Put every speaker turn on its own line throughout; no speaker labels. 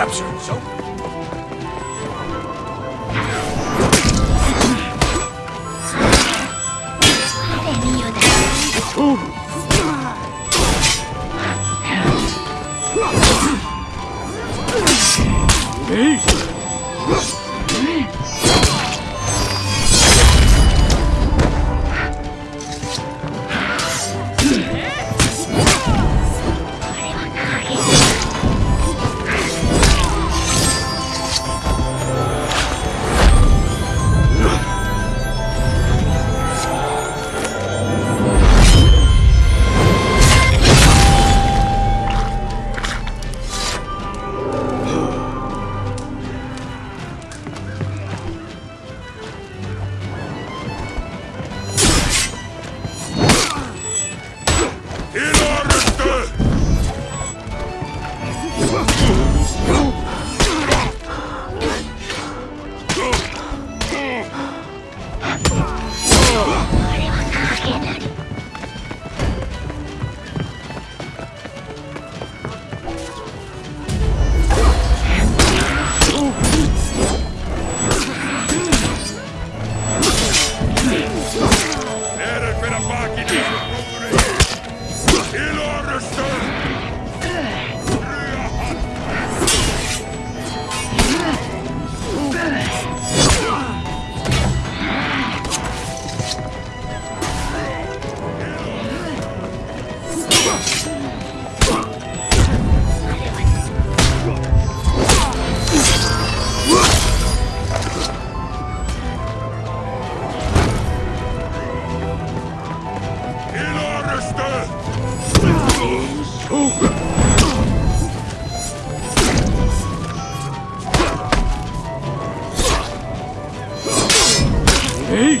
captured. So えい。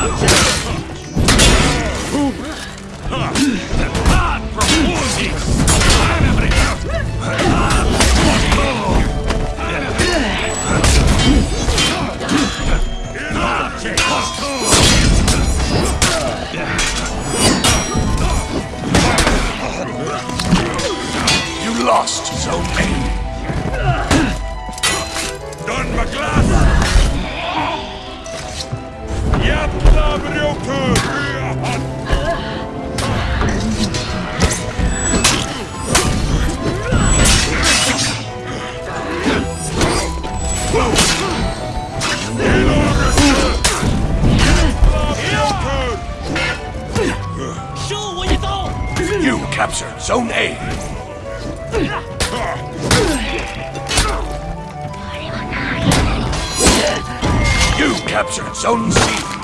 contur! Ad You captured Zone C.